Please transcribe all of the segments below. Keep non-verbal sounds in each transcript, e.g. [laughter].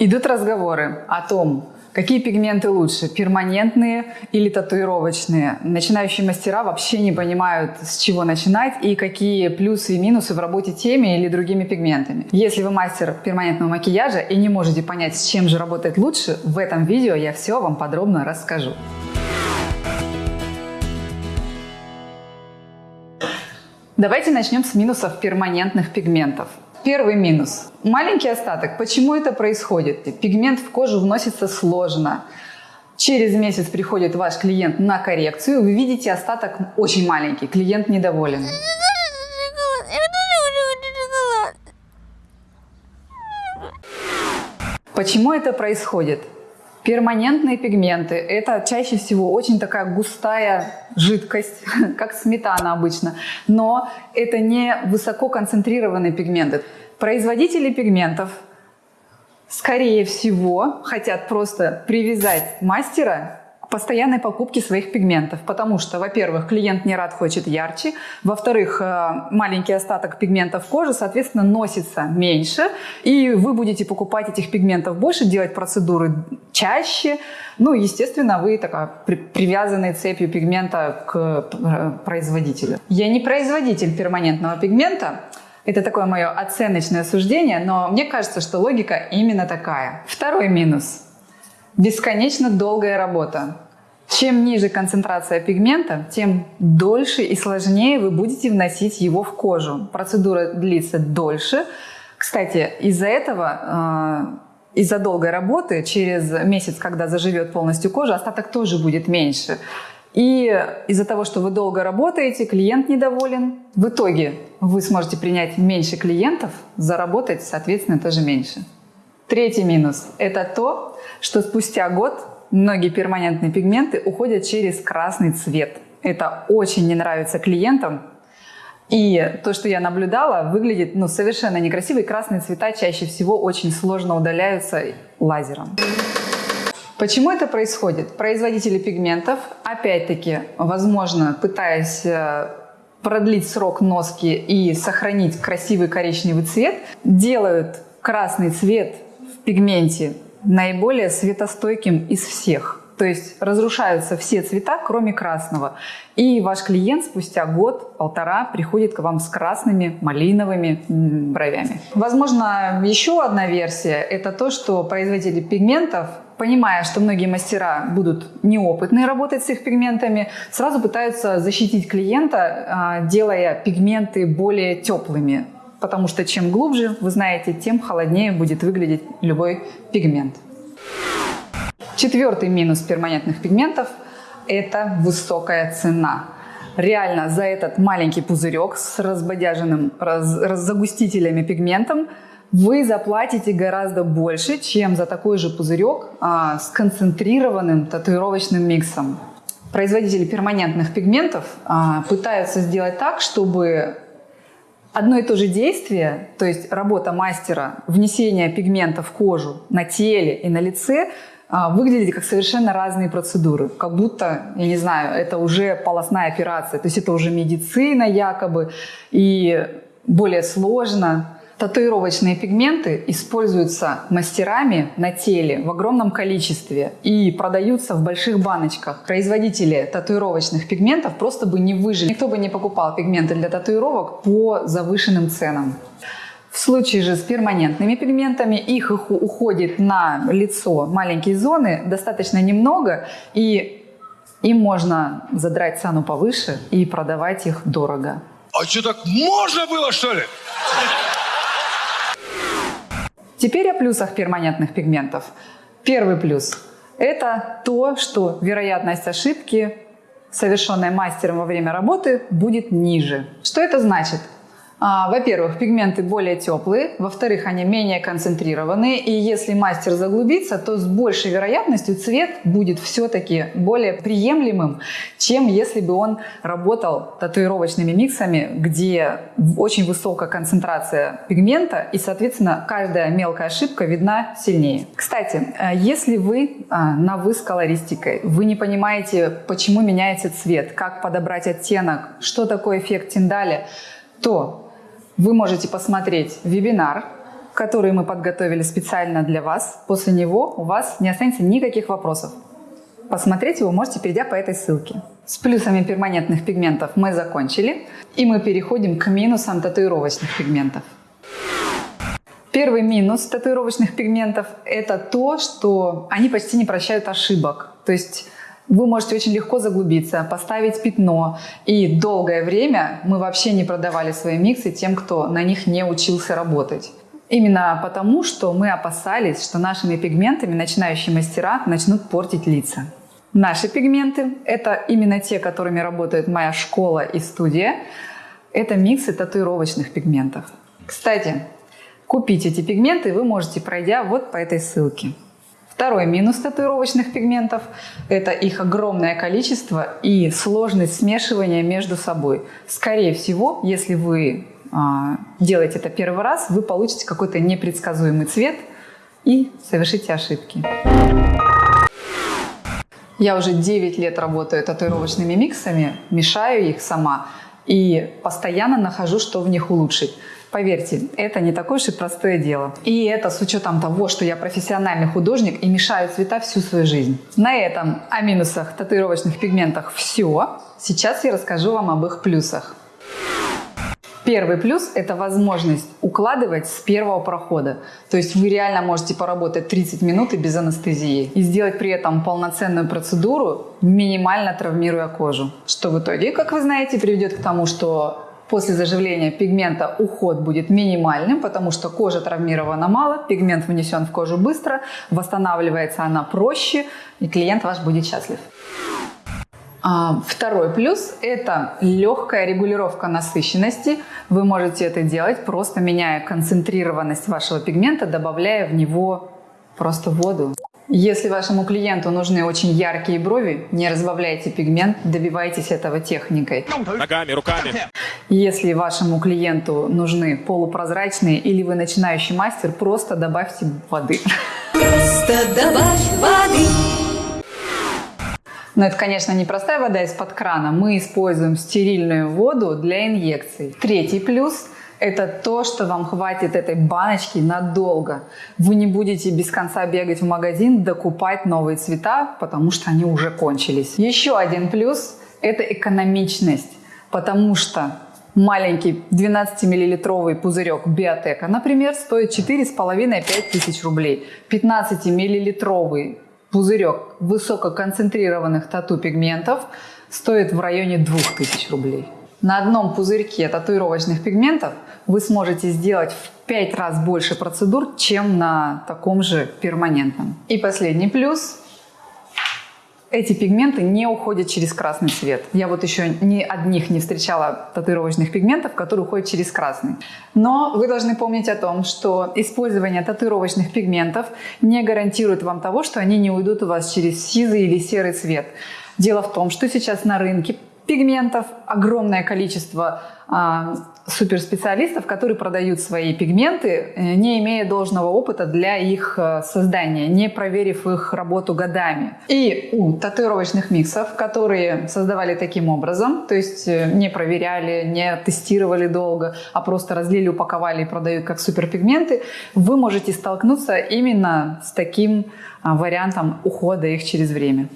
Идут разговоры о том, какие пигменты лучше, перманентные или татуировочные. Начинающие мастера вообще не понимают, с чего начинать и какие плюсы и минусы в работе теми или другими пигментами. Если вы мастер перманентного макияжа и не можете понять, с чем же работает лучше, в этом видео я все вам подробно расскажу. Давайте начнем с минусов перманентных пигментов. Первый минус. Маленький остаток. Почему это происходит? Пигмент в кожу вносится сложно. Через месяц приходит ваш клиент на коррекцию, вы видите остаток очень маленький, клиент недоволен. Почему это происходит? Перманентные пигменты – это чаще всего очень такая густая жидкость, [laughs] как сметана обычно, но это не высококонцентрированные пигменты. Производители пигментов, скорее всего, хотят просто привязать мастера постоянной покупки своих пигментов, потому что, во-первых, клиент не рад хочет ярче, во-вторых, э, маленький остаток пигментов кожи, соответственно, носится меньше, и вы будете покупать этих пигментов больше, делать процедуры чаще, ну, естественно, вы такая привязанная цепью пигмента к э, производителю. Я не производитель перманентного пигмента, это такое мое оценочное суждение, но мне кажется, что логика именно такая. Второй минус – Бесконечно долгая работа. Чем ниже концентрация пигмента, тем дольше и сложнее вы будете вносить его в кожу. Процедура длится дольше. Кстати, из-за этого, э, из-за долгой работы, через месяц, когда заживет полностью кожа, остаток тоже будет меньше. И из-за того, что вы долго работаете, клиент недоволен. В итоге вы сможете принять меньше клиентов, заработать, соответственно, тоже меньше. Третий минус – это то, что спустя год многие перманентные пигменты уходят через красный цвет. Это очень не нравится клиентам. И то, что я наблюдала, выглядит ну, совершенно некрасиво. И красные цвета чаще всего очень сложно удаляются лазером. Почему это происходит? Производители пигментов, опять-таки, возможно, пытаясь э, продлить срок носки и сохранить красивый коричневый цвет, делают красный цвет пигменте наиболее светостойким из всех. То есть разрушаются все цвета, кроме красного. И ваш клиент спустя год-полтора приходит к вам с красными малиновыми бровями. Возможно, еще одна версия – это то, что производители пигментов понимая, что многие мастера будут неопытные работать с их пигментами, сразу пытаются защитить клиента, а, делая пигменты более теплыми потому что чем глубже, вы знаете, тем холоднее будет выглядеть любой пигмент. Четвертый минус перманентных пигментов – это высокая цена. Реально за этот маленький пузырек с разбодяженным раз, загустителями пигментом вы заплатите гораздо больше, чем за такой же пузырек а, с концентрированным татуировочным миксом. Производители перманентных пигментов а, пытаются сделать так, чтобы одно и то же действие, то есть работа мастера, внесение пигмента в кожу на теле и на лице, а, выглядит как совершенно разные процедуры. Как будто, я не знаю, это уже полостная операция, то есть это уже медицина якобы, и более сложно. Татуировочные пигменты используются мастерами на теле в огромном количестве и продаются в больших баночках. Производители татуировочных пигментов просто бы не выжили. Никто бы не покупал пигменты для татуировок по завышенным ценам. В случае же с перманентными пигментами их уходит на лицо маленькие зоны достаточно немного, и им можно задрать цену повыше и продавать их дорого. А что, так можно было, что ли? Теперь о плюсах перманентных пигментов. Первый плюс – это то, что вероятность ошибки, совершенной мастером во время работы, будет ниже. Что это значит? А, во-первых, пигменты более теплые, во-вторых, они менее концентрированные, и если мастер заглубится, то с большей вероятностью цвет будет все-таки более приемлемым, чем если бы он работал татуировочными миксами, где очень высокая концентрация пигмента, и, соответственно, каждая мелкая ошибка видна сильнее. Кстати, э, если вы а, на «вы» с колористикой, вы не понимаете, почему меняется цвет, как подобрать оттенок, что такое эффект Тиндаля, то вы можете посмотреть вебинар, который мы подготовили специально для вас. После него у вас не останется никаких вопросов. Посмотреть его можете, перейдя по этой ссылке. С плюсами перманентных пигментов мы закончили, и мы переходим к минусам татуировочных пигментов. Первый минус татуировочных пигментов – это то, что они почти не прощают ошибок. То есть вы можете очень легко заглубиться, поставить пятно. И долгое время мы вообще не продавали свои миксы тем, кто на них не учился работать. Именно потому, что мы опасались, что нашими пигментами начинающие мастера начнут портить лица. Наши пигменты – это именно те, которыми работает моя школа и студия. Это миксы татуировочных пигментов. Кстати, купить эти пигменты вы можете, пройдя вот по этой ссылке. Второй минус татуировочных пигментов – это их огромное количество и сложность смешивания между собой. Скорее всего, если вы а, делаете это первый раз, вы получите какой-то непредсказуемый цвет и совершите ошибки. Я уже 9 лет работаю татуировочными миксами, мешаю их сама и постоянно нахожу, что в них улучшить. Поверьте, это не такое уж и простое дело. И это с учетом того, что я профессиональный художник и мешаю цвета всю свою жизнь. На этом о минусах татуировочных пигментах все. Сейчас я расскажу вам об их плюсах. Первый плюс – это возможность укладывать с первого прохода. То есть вы реально можете поработать 30 минут и без анестезии. И сделать при этом полноценную процедуру, минимально травмируя кожу. Что в итоге, как вы знаете, приведет к тому, что После заживления пигмента уход будет минимальным, потому что кожа травмирована мало, пигмент внесен в кожу быстро, восстанавливается она проще, и клиент ваш будет счастлив. А, второй плюс – это легкая регулировка насыщенности. Вы можете это делать, просто меняя концентрированность вашего пигмента, добавляя в него просто воду. Если вашему клиенту нужны очень яркие брови, не разбавляйте пигмент, добивайтесь этого техникой. Ногами, руками. Если вашему клиенту нужны полупрозрачные или вы начинающий мастер, просто добавьте воды. Просто добавь воды. Но это, конечно, не простая вода из-под крана. Мы используем стерильную воду для инъекций. Третий плюс – это то, что вам хватит этой баночки надолго. Вы не будете без конца бегать в магазин, докупать новые цвета, потому что они уже кончились. Еще один плюс – это экономичность, потому что маленький 12-миллилитровый пузырек Биотека, например, стоит 4,5-5 тысяч рублей. 15-миллилитровый пузырек высококонцентрированных тату-пигментов стоит в районе 2000 рублей. На одном пузырьке татуировочных пигментов вы сможете сделать в 5 раз больше процедур, чем на таком же перманентном. И последний плюс эти пигменты не уходят через красный цвет. Я вот еще ни одних не встречала татуировочных пигментов, которые уходят через красный. Но вы должны помнить о том, что использование татуировочных пигментов не гарантирует вам того, что они не уйдут у вас через сизый или серый цвет. Дело в том, что сейчас на рынке пигментов, огромное количество а, суперспециалистов, которые продают свои пигменты, э, не имея должного опыта для их э, создания, не проверив их работу годами. И у татуировочных миксов, которые создавали таким образом, то есть э, не проверяли, не тестировали долго, а просто разлили, упаковали и продают как суперпигменты, вы можете столкнуться именно с таким а, вариантом ухода их через время.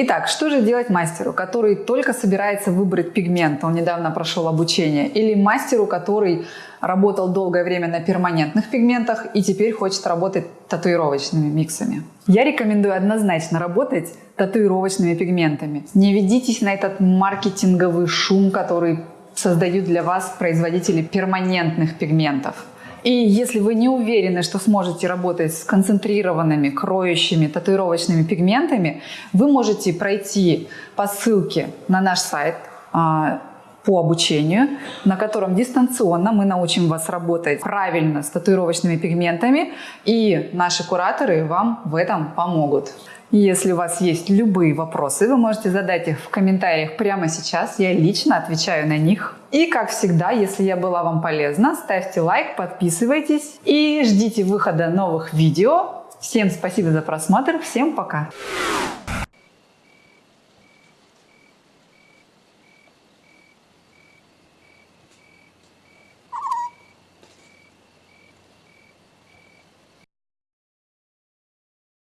Итак, что же делать мастеру, который только собирается выбрать пигмент, он недавно прошел обучение, или мастеру, который работал долгое время на перманентных пигментах и теперь хочет работать татуировочными миксами? Я рекомендую однозначно работать татуировочными пигментами. Не ведитесь на этот маркетинговый шум, который создают для вас производители перманентных пигментов. И если вы не уверены, что сможете работать с концентрированными, кроющими, татуировочными пигментами, вы можете пройти по ссылке на наш сайт а, по обучению, на котором дистанционно мы научим вас работать правильно с татуировочными пигментами, и наши кураторы вам в этом помогут. Если у вас есть любые вопросы, вы можете задать их в комментариях прямо сейчас. Я лично отвечаю на них. И, как всегда, если я была вам полезна, ставьте лайк, подписывайтесь и ждите выхода новых видео. Всем спасибо за просмотр. Всем пока!